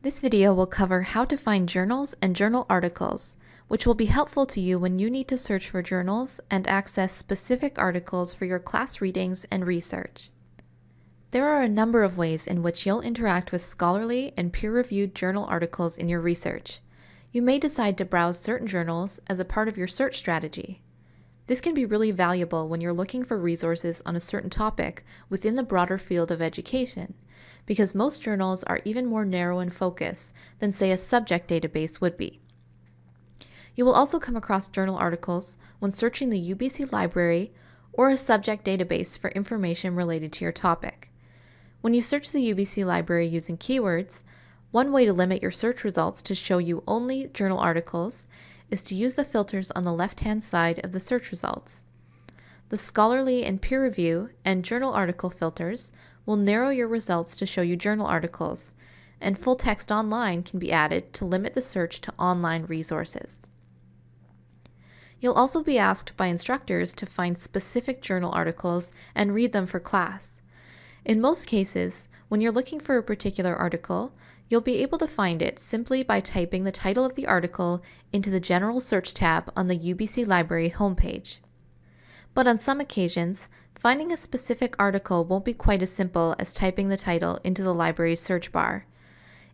This video will cover how to find journals and journal articles, which will be helpful to you when you need to search for journals and access specific articles for your class readings and research. There are a number of ways in which you'll interact with scholarly and peer-reviewed journal articles in your research. You may decide to browse certain journals as a part of your search strategy. This can be really valuable when you're looking for resources on a certain topic within the broader field of education, because most journals are even more narrow in focus than, say, a subject database would be. You will also come across journal articles when searching the UBC library or a subject database for information related to your topic. When you search the UBC library using keywords, one way to limit your search results to show you only journal articles is to use the filters on the left-hand side of the search results. The scholarly and peer review and journal article filters will narrow your results to show you journal articles, and full text online can be added to limit the search to online resources. You'll also be asked by instructors to find specific journal articles and read them for class. In most cases, when you're looking for a particular article, You'll be able to find it simply by typing the title of the article into the General Search tab on the UBC Library homepage. But on some occasions, finding a specific article won't be quite as simple as typing the title into the library's search bar.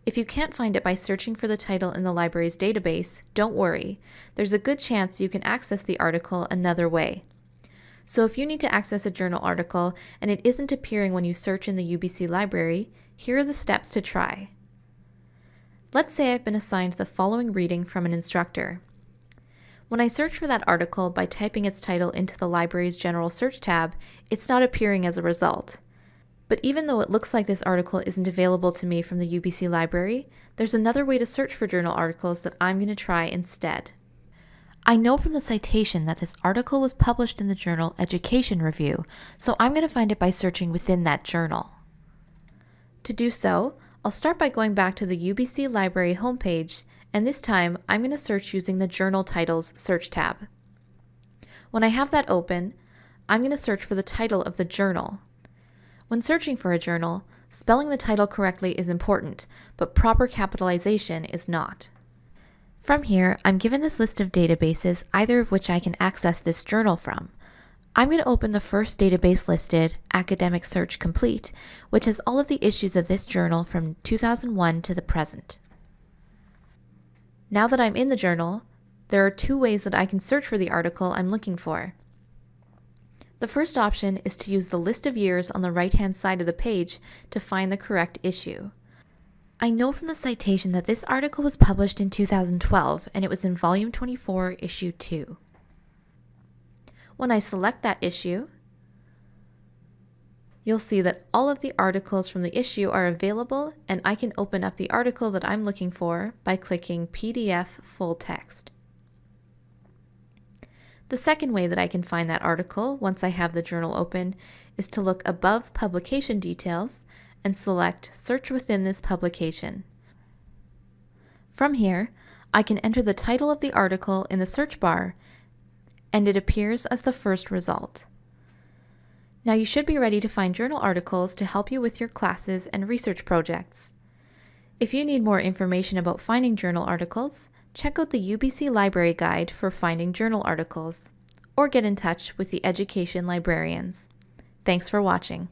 If you can't find it by searching for the title in the library's database, don't worry. There's a good chance you can access the article another way. So if you need to access a journal article and it isn't appearing when you search in the UBC library, here are the steps to try. Let's say I've been assigned the following reading from an instructor. When I search for that article by typing its title into the library's General Search tab, it's not appearing as a result. But even though it looks like this article isn't available to me from the UBC library, there's another way to search for journal articles that I'm going to try instead. I know from the citation that this article was published in the journal Education Review, so I'm going to find it by searching within that journal. To do so, I'll start by going back to the UBC Library homepage, and this time I'm going to search using the Journal Titles search tab. When I have that open, I'm going to search for the title of the journal. When searching for a journal, spelling the title correctly is important, but proper capitalization is not. From here, I'm given this list of databases, either of which I can access this journal from. I'm going to open the first database listed, Academic Search Complete, which has all of the issues of this journal from 2001 to the present. Now that I'm in the journal, there are two ways that I can search for the article I'm looking for. The first option is to use the list of years on the right-hand side of the page to find the correct issue. I know from the citation that this article was published in 2012 and it was in volume 24, issue 2. When I select that issue, you'll see that all of the articles from the issue are available and I can open up the article that I'm looking for by clicking PDF Full Text. The second way that I can find that article once I have the journal open is to look above publication details and select Search within this publication. From here, I can enter the title of the article in the search bar and it appears as the first result. Now you should be ready to find journal articles to help you with your classes and research projects. If you need more information about finding journal articles, check out the UBC Library Guide for finding journal articles, or get in touch with the education librarians. Thanks for watching.